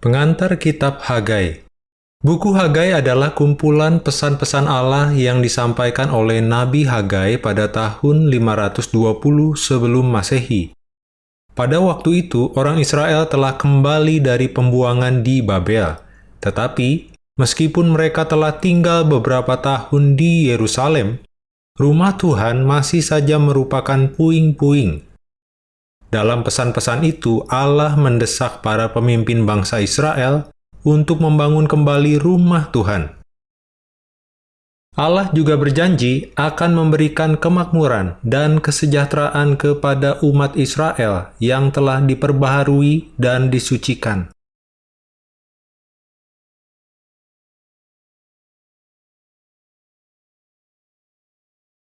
Pengantar Kitab Hagai Buku Hagai adalah kumpulan pesan-pesan Allah yang disampaikan oleh Nabi Hagai pada tahun 520 sebelum Masehi. Pada waktu itu, orang Israel telah kembali dari pembuangan di Babel. Tetapi, meskipun mereka telah tinggal beberapa tahun di Yerusalem, rumah Tuhan masih saja merupakan puing-puing dalam pesan-pesan itu, Allah mendesak para pemimpin bangsa Israel untuk membangun kembali rumah Tuhan. Allah juga berjanji akan memberikan kemakmuran dan kesejahteraan kepada umat Israel yang telah diperbaharui dan disucikan.